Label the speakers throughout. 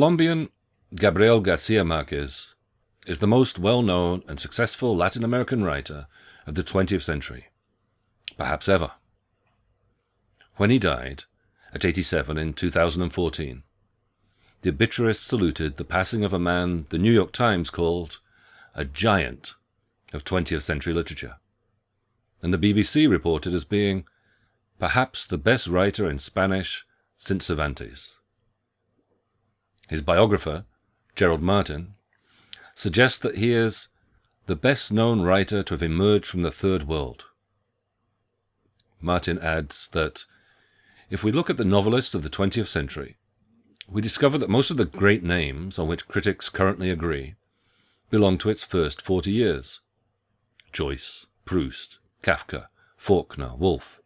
Speaker 1: Colombian Gabriel Garcia Marquez is the most well-known and successful Latin American writer of the 20th century, perhaps ever. When he died, at 87 in 2014, the obituarists saluted the passing of a man the New York Times called a giant of 20th century literature, and the BBC reported as being perhaps the best writer in Spanish since Cervantes. His biographer, Gerald Martin, suggests that he is the best known writer to have emerged from the Third World. Martin adds that if we look at the novelists of the 20th century, we discover that most of the great names on which critics currently agree belong to its first 40 years. Joyce, Proust, Kafka, Faulkner, Woolf.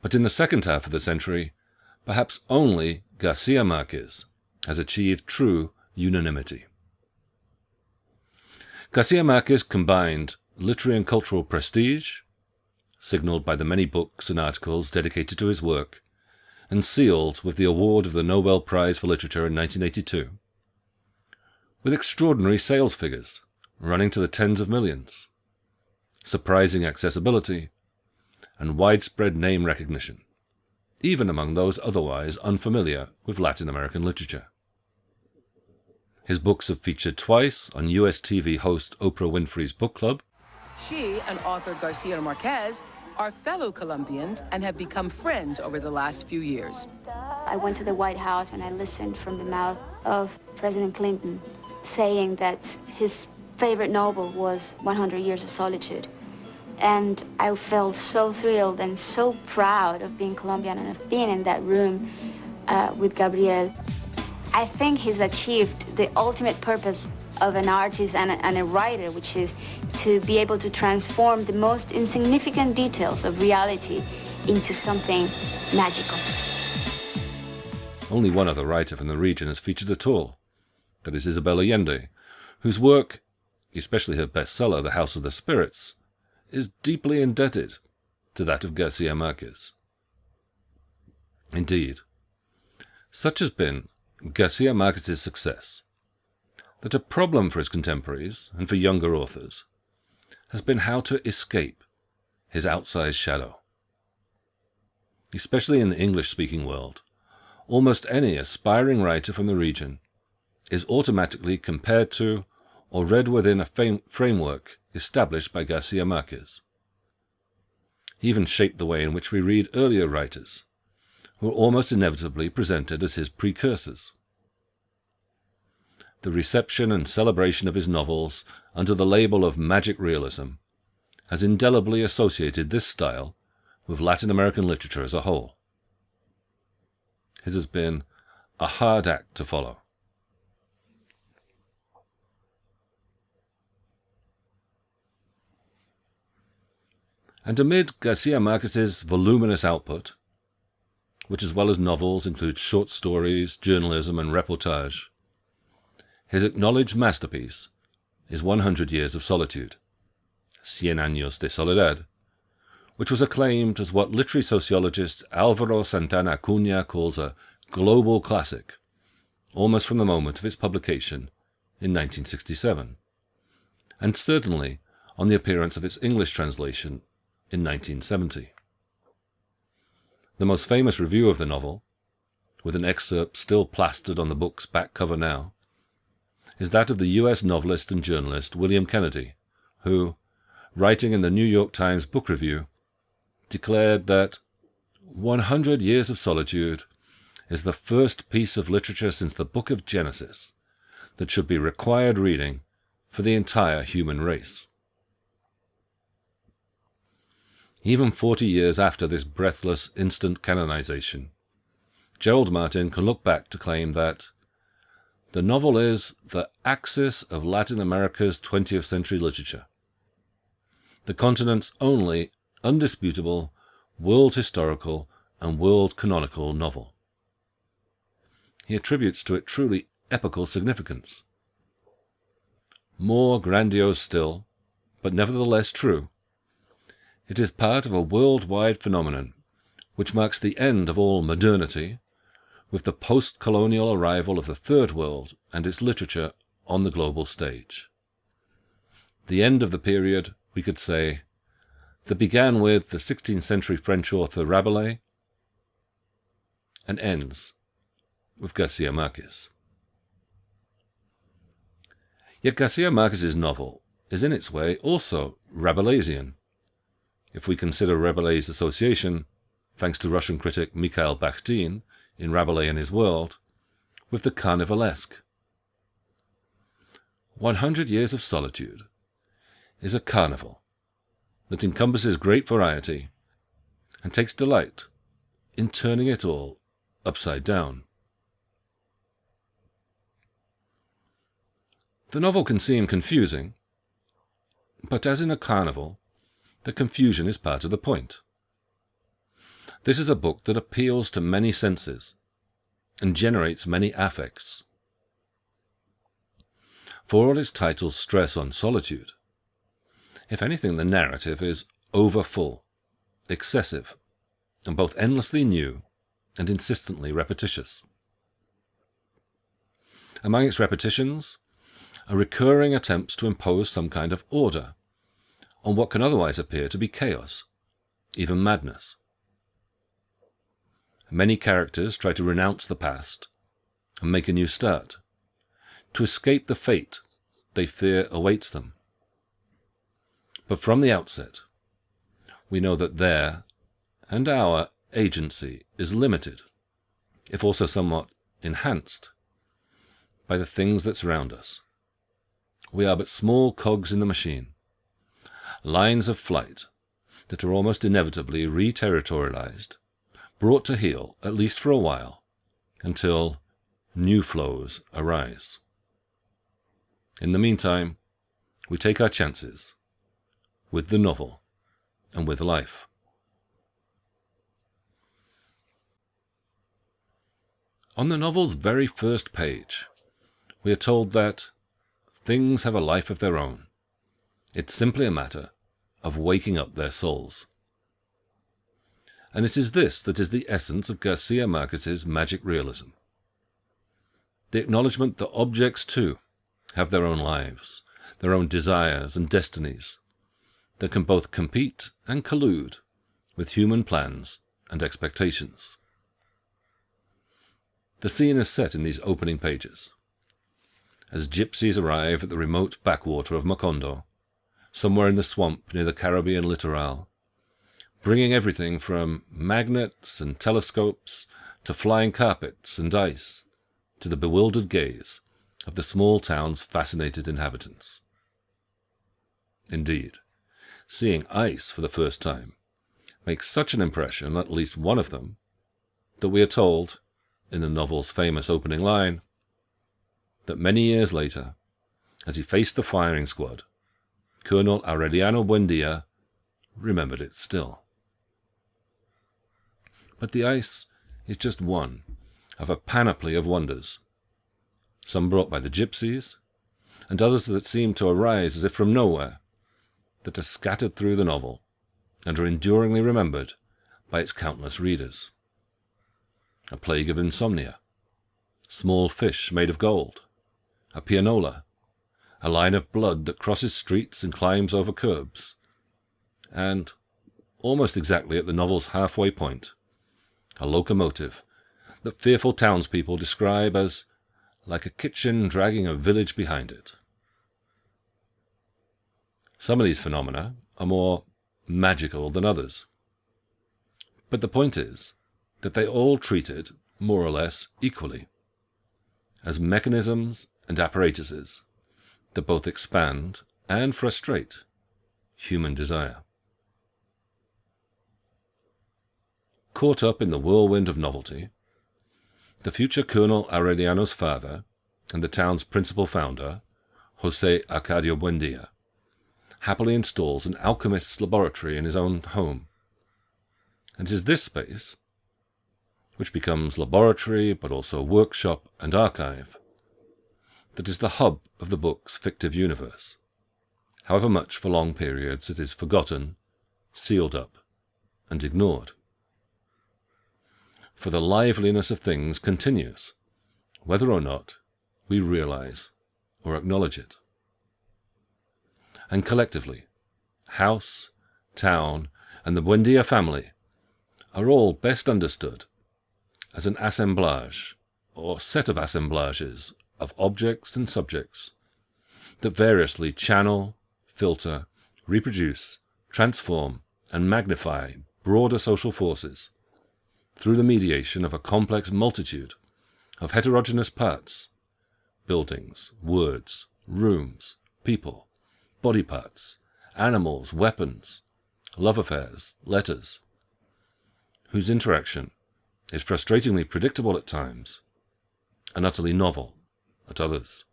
Speaker 1: But in the second half of the century, perhaps only Garcia Marquez has achieved true unanimity. Garcia Marquez combined literary and cultural prestige, signalled by the many books and articles dedicated to his work, and sealed with the award of the Nobel Prize for Literature in 1982, with extraordinary sales figures running to the tens of millions, surprising accessibility, and widespread name recognition, even among those otherwise unfamiliar with Latin American literature. His books have featured twice on US TV host Oprah Winfrey's book club.
Speaker 2: She and author Garcia Marquez are fellow Colombians and have become friends over the last few years.
Speaker 3: I went to the White House and I listened from the mouth of President Clinton saying that his favorite novel was 100 Years of Solitude. And I felt so thrilled and so proud of being Colombian and of being in that room uh, with Gabriel. I think he's achieved the ultimate purpose of an artist and a, and a, writer, which is to be able to transform the most insignificant details of reality into something magical.
Speaker 1: Only one other writer from the region has featured at all. That is Isabel Allende, whose work, especially her bestseller, The House of the Spirits, is deeply indebted to that of Garcia Marquez. Indeed, such has been Garcia Marquez's success, that a problem for his contemporaries and for younger authors has been how to escape his outsized shadow. Especially in the English-speaking world, almost any aspiring writer from the region is automatically compared to or read within a framework established by Garcia Marquez. He even shaped the way in which we read earlier writers, who are almost inevitably presented as his precursors. The reception and celebration of his novels under the label of magic realism has indelibly associated this style with Latin American literature as a whole. His has been a hard act to follow. And amid Garcia Marquez's voluminous output, which as well as novels includes short stories, journalism, and reportage. His acknowledged masterpiece is 100 Years of Solitude, Cien Años de Soledad, which was acclaimed as what literary sociologist Alvaro Santana Acuna calls a global classic, almost from the moment of its publication in 1967, and certainly on the appearance of its English translation in 1970. The most famous review of the novel, with an excerpt still plastered on the book's back cover now, is that of the US novelist and journalist William Kennedy, who, writing in the New York Times Book Review, declared that 100 Years of Solitude is the first piece of literature since the book of Genesis that should be required reading for the entire human race. Even 40 years after this breathless instant canonization. Gerald Martin can look back to claim that the novel is the axis of Latin America's 20th century literature, the continent's only undisputable world historical and world canonical novel. He attributes to it truly epical significance. More grandiose still, but nevertheless true, it is part of a worldwide phenomenon, which marks the end of all modernity, with the post-colonial arrival of the Third World and its literature on the global stage. The end of the period, we could say, that began with the 16th century French author Rabelais and ends with Garcia Marquez. Yet Garcia Marquez's novel is in its way also Rabelaisian, if we consider Rabelais' association, thanks to Russian critic Mikhail Bakhtin in Rabelais and His World, with the carnivalesque. 100 Years of Solitude is a carnival that encompasses great variety and takes delight in turning it all upside down. The novel can seem confusing, but as in a carnival, the confusion is part of the point. This is a book that appeals to many senses and generates many affects. For all its titles stress on solitude, if anything, the narrative is overfull, excessive, and both endlessly new and insistently repetitious. Among its repetitions are recurring attempts to impose some kind of order on what can otherwise appear to be chaos, even madness. Many characters try to renounce the past and make a new start, to escape the fate they fear awaits them. But from the outset, we know that their and our agency is limited, if also somewhat enhanced, by the things that surround us. We are but small cogs in the machine, lines of flight that are almost inevitably re-territorialized, brought to heel, at least for a while, until new flows arise. In the meantime, we take our chances with the novel and with life. On the novel's very first page, we are told that things have a life of their own. It's simply a matter of waking up their souls. And it is this that is the essence of Garcia Marquez's magic realism. The acknowledgement that objects, too, have their own lives, their own desires and destinies, that can both compete and collude with human plans and expectations. The scene is set in these opening pages. As gypsies arrive at the remote backwater of Macondo, somewhere in the swamp near the Caribbean littoral, bringing everything from magnets and telescopes to flying carpets and ice to the bewildered gaze of the small town's fascinated inhabitants. Indeed, seeing ice for the first time makes such an impression on at least one of them that we are told, in the novel's famous opening line, that many years later, as he faced the firing squad, Colonel Aureliano Buendia remembered it still. But the ice is just one of a panoply of wonders, some brought by the gypsies, and others that seem to arise as if from nowhere, that are scattered through the novel and are enduringly remembered by its countless readers. A plague of insomnia, small fish made of gold, a pianola, a line of blood that crosses streets and climbs over curbs, and, almost exactly at the novel's halfway point, a locomotive that fearful townspeople describe as like a kitchen dragging a village behind it. Some of these phenomena are more magical than others. But the point is that they all treat it more or less equally, as mechanisms and apparatuses that both expand and frustrate human desire. Caught up in the whirlwind of novelty, the future Colonel Aureliano's father and the town's principal founder, Jose Arcadio Buendia, happily installs an alchemist's laboratory in his own home. And it is this space, which becomes laboratory but also workshop and archive, that is the hub of the book's fictive universe, however much for long periods it is forgotten, sealed up, and ignored. for the liveliness of things continues, whether or not we realize or acknowledge it. And collectively, house, town, and the Buendia family are all best understood as an assemblage or set of assemblages of objects and subjects that variously channel, filter, reproduce, transform, and magnify broader social forces through the mediation of a complex multitude of heterogeneous parts buildings, words, rooms, people, body parts, animals, weapons, love affairs, letters, whose interaction is frustratingly predictable at times and utterly novel at others.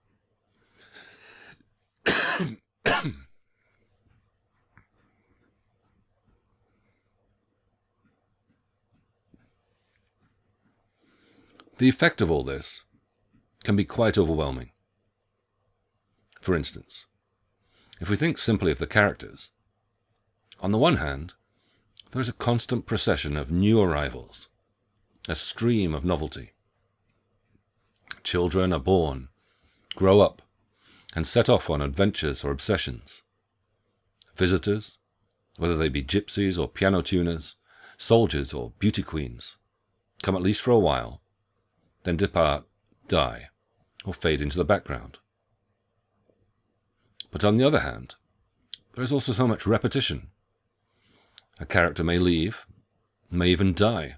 Speaker 1: the effect of all this can be quite overwhelming. For instance, if we think simply of the characters, on the one hand, there is a constant procession of new arrivals, a stream of novelty. Children are born, grow up, and set off on adventures or obsessions. Visitors, whether they be gypsies or piano tuners, soldiers or beauty queens, come at least for a while, then depart, die, or fade into the background. But on the other hand, there is also so much repetition. A character may leave, may even die,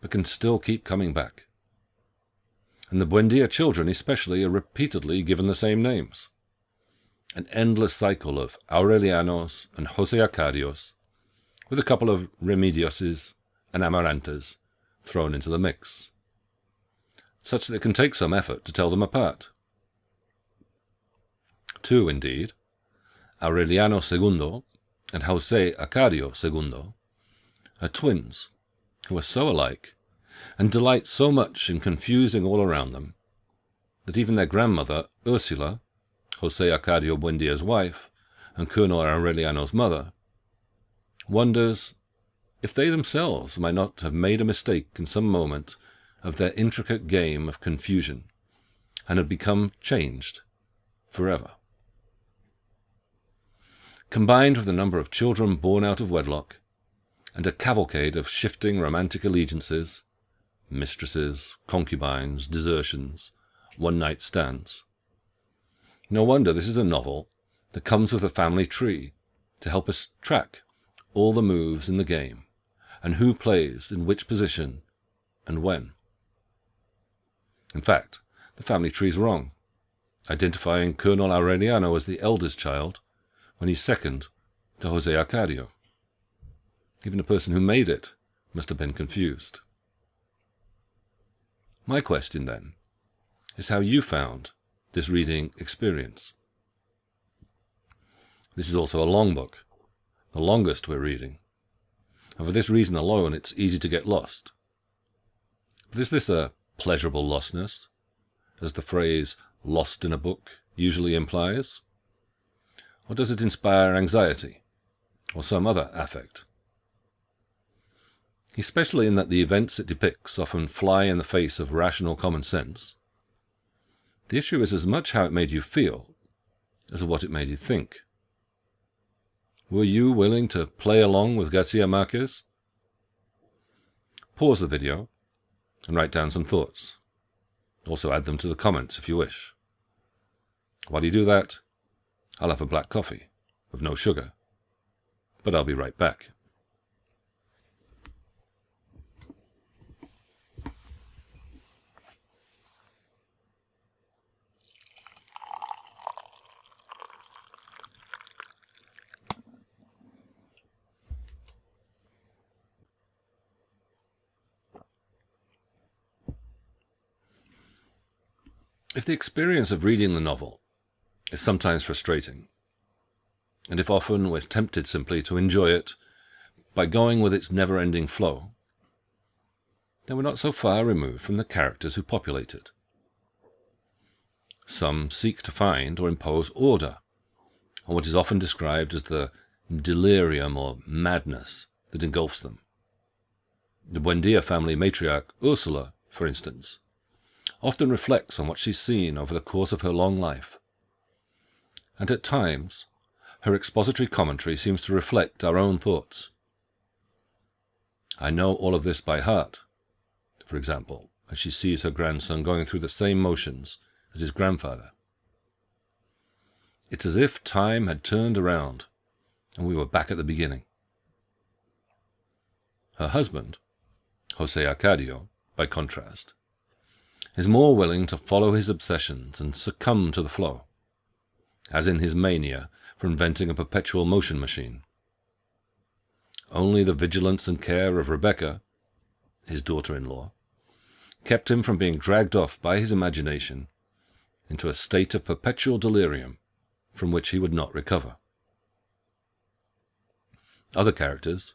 Speaker 1: but can still keep coming back and the Buendia children especially are repeatedly given the same names. An endless cycle of Aurelianos and Jose Arcadios, with a couple of Remedioses and Amarantas thrown into the mix, such that it can take some effort to tell them apart. Two, indeed, Aureliano II and Jose Arcadio II, are twins who are so alike and delight so much in confusing all around them, that even their grandmother, Ursula, Jose Arcadio Buendia's wife, and Colonel Aureliano's mother, wonders if they themselves might not have made a mistake in some moment of their intricate game of confusion, and had become changed forever. Combined with the number of children born out of wedlock, and a cavalcade of shifting romantic allegiances, mistresses, concubines, desertions, one night stands. No wonder this is a novel that comes with a family tree to help us track all the moves in the game and who plays in which position and when. In fact, the family tree is wrong, identifying Colonel Aureliano as the eldest child when he's second to Jose Arcadio. Even the person who made it must have been confused. My question, then, is how you found this reading experience. This is also a long book, the longest we're reading, and for this reason alone it's easy to get lost. But is this a pleasurable lostness, as the phrase lost in a book usually implies? Or does it inspire anxiety, or some other affect? Especially in that the events it depicts often fly in the face of rational common sense. The issue is as much how it made you feel as what it made you think. Were you willing to play along with Garcia Marquez? Pause the video and write down some thoughts. Also add them to the comments if you wish. While you do that, I'll have a black coffee with no sugar. But I'll be right back. If the experience of reading the novel is sometimes frustrating, and if often we're tempted simply to enjoy it by going with its never-ending flow, then we're not so far removed from the characters who populate it. Some seek to find or impose order on what is often described as the delirium or madness that engulfs them. The Buendia family matriarch Ursula, for instance, often reflects on what she's seen over the course of her long life. And at times, her expository commentary seems to reflect our own thoughts. I know all of this by heart, for example, as she sees her grandson going through the same motions as his grandfather. It's as if time had turned around and we were back at the beginning. Her husband, Jose Arcadio, by contrast, is more willing to follow his obsessions and succumb to the flow, as in his mania for inventing a perpetual motion machine. Only the vigilance and care of Rebecca, his daughter-in-law, kept him from being dragged off by his imagination into a state of perpetual delirium from which he would not recover. Other characters,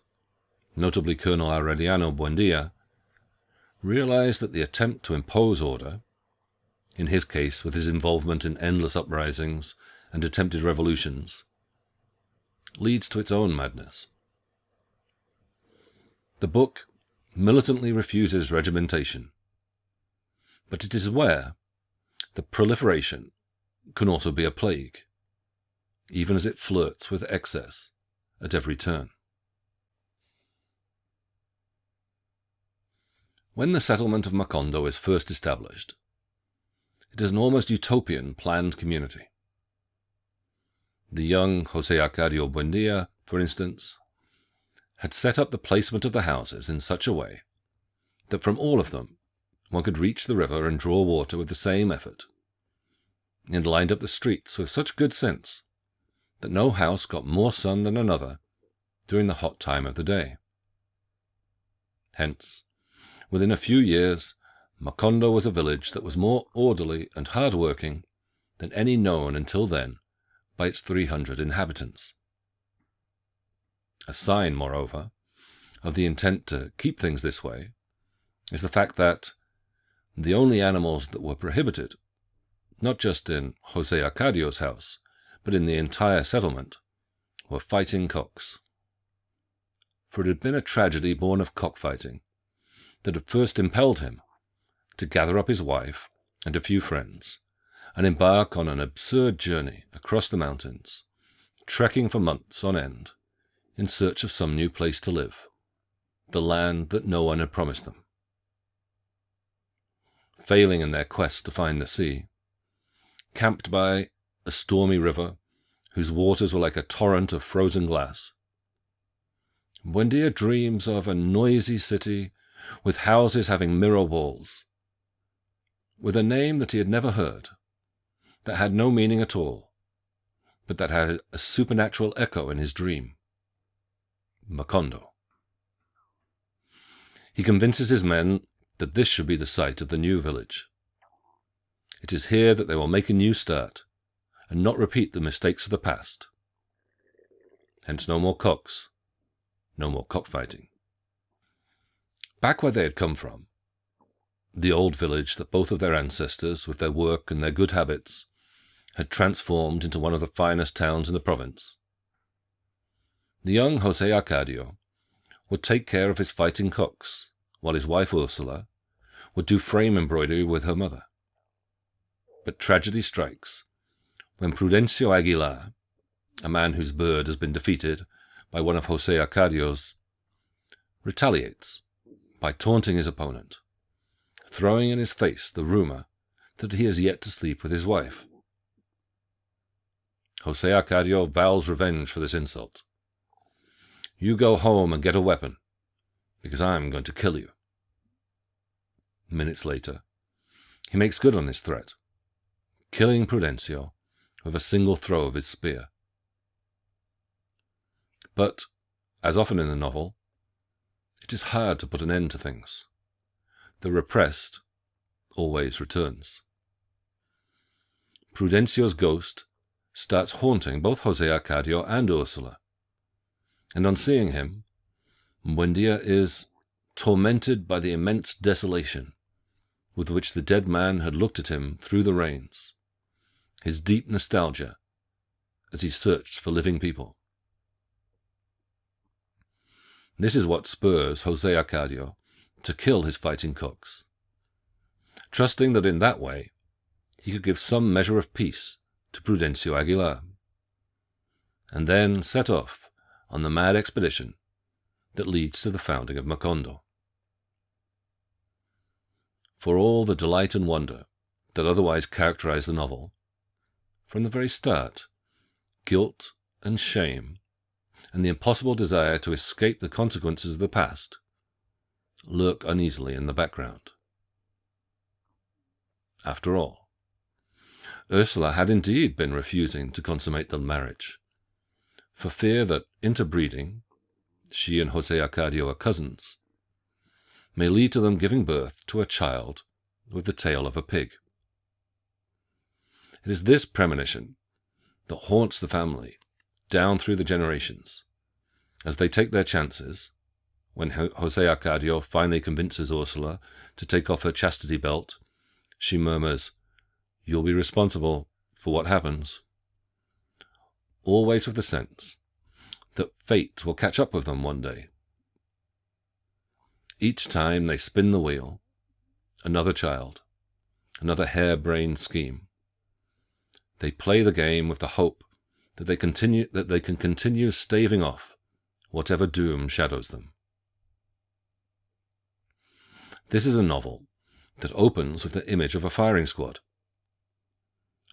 Speaker 1: notably Colonel Aureliano Buendia, realized that the attempt to impose order, in his case with his involvement in endless uprisings and attempted revolutions, leads to its own madness. The book militantly refuses regimentation, but it is aware that proliferation can also be a plague, even as it flirts with excess at every turn. When the settlement of Macondo is first established, it is an almost utopian planned community. The young Jose Arcadio Buendia, for instance, had set up the placement of the houses in such a way that from all of them one could reach the river and draw water with the same effort, and lined up the streets with such good sense that no house got more sun than another during the hot time of the day. Hence, Within a few years, Macondo was a village that was more orderly and hard-working than any known until then by its 300 inhabitants. A sign, moreover, of the intent to keep things this way is the fact that the only animals that were prohibited, not just in Jose Arcadio's house, but in the entire settlement, were fighting cocks. For it had been a tragedy born of cockfighting that had first impelled him to gather up his wife and a few friends and embark on an absurd journey across the mountains, trekking for months on end in search of some new place to live, the land that no one had promised them. Failing in their quest to find the sea, camped by a stormy river whose waters were like a torrent of frozen glass, when Buendia dreams of a noisy city with houses having mirror walls, with a name that he had never heard, that had no meaning at all, but that had a supernatural echo in his dream. Macondo. He convinces his men that this should be the site of the new village. It is here that they will make a new start, and not repeat the mistakes of the past. Hence no more cocks, no more cockfighting back where they had come from, the old village that both of their ancestors, with their work and their good habits, had transformed into one of the finest towns in the province. The young Jose Arcadio would take care of his fighting cocks, while his wife Ursula would do frame embroidery with her mother. But tragedy strikes when Prudencio Aguilar, a man whose bird has been defeated by one of Jose Arcadio's, retaliates by taunting his opponent, throwing in his face the rumor that he has yet to sleep with his wife. Jose Arcadio vows revenge for this insult. You go home and get a weapon, because I'm going to kill you. Minutes later, he makes good on his threat, killing Prudencio with a single throw of his spear. But, as often in the novel, it is hard to put an end to things. The repressed always returns. Prudencio's ghost starts haunting both Jose Arcadio and Ursula. And on seeing him, Buendia is tormented by the immense desolation with which the dead man had looked at him through the rains, his deep nostalgia as he searched for living people. This is what spurs Jose Arcadio to kill his fighting cooks, trusting that in that way he could give some measure of peace to Prudencio Aguilar, and then set off on the mad expedition that leads to the founding of Macondo. For all the delight and wonder that otherwise characterize the novel, from the very start, guilt and shame and the impossible desire to escape the consequences of the past lurk uneasily in the background. After all, Ursula had indeed been refusing to consummate the marriage, for fear that interbreeding, she and Jose Arcadio are cousins, may lead to them giving birth to a child with the tail of a pig. It is this premonition that haunts the family down through the generations. As they take their chances, when Jose Arcadio finally convinces Ursula to take off her chastity belt, she murmurs, You'll be responsible for what happens. Always with the sense that fate will catch up with them one day. Each time they spin the wheel, another child, another harebrained scheme. They play the game with the hope that they continue that they can continue staving off whatever doom shadows them. This is a novel that opens with the image of a firing squad.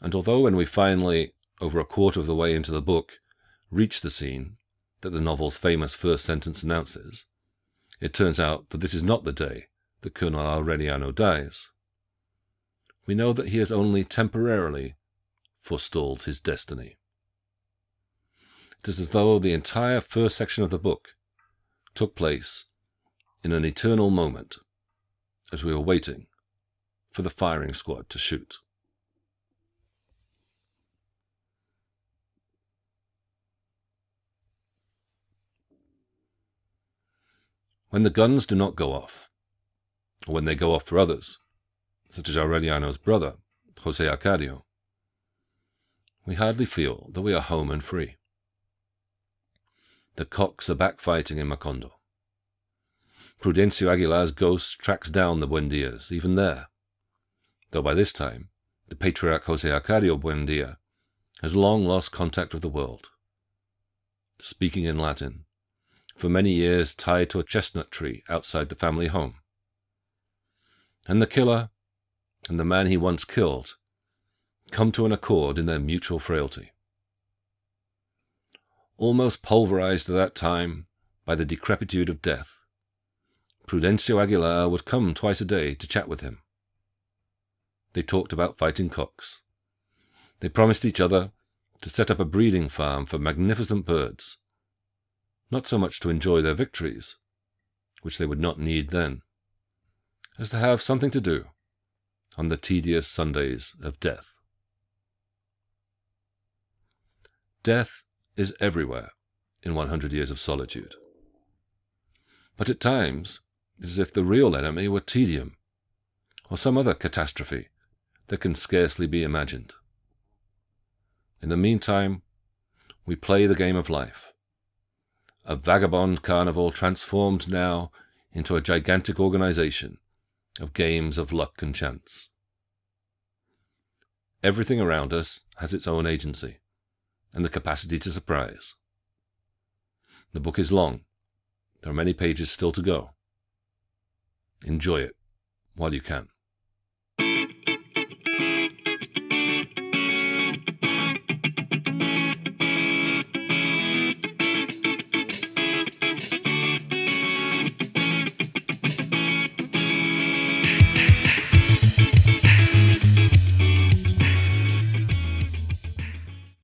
Speaker 1: And although when we finally, over a quarter of the way into the book, reach the scene that the novel's famous first sentence announces, it turns out that this is not the day that Colonel Aureliano dies. We know that he has only temporarily forestalled his destiny. It is as though the entire first section of the book took place in an eternal moment as we were waiting for the firing squad to shoot. When the guns do not go off, or when they go off for others, such as Aureliano's brother, Jose Arcadio, we hardly feel that we are home and free. The cocks are back fighting in Macondo. Prudencio Aguilar's ghost tracks down the Buendias, even there, though by this time the patriarch Jose Arcadio Buendia has long lost contact with the world. Speaking in Latin, for many years tied to a chestnut tree outside the family home. And the killer and the man he once killed come to an accord in their mutual frailty almost pulverized at that time by the decrepitude of death. Prudencio Aguilar would come twice a day to chat with him. They talked about fighting cocks. They promised each other to set up a breeding farm for magnificent birds, not so much to enjoy their victories, which they would not need then, as to have something to do on the tedious Sundays of death. Death is everywhere in 100 Years of Solitude. But at times, it is as if the real enemy were tedium, or some other catastrophe that can scarcely be imagined. In the meantime, we play the game of life, a vagabond carnival transformed now into a gigantic organization of games of luck and chance. Everything around us has its own agency and the capacity to surprise. The book is long. There are many pages still to go. Enjoy it while you can.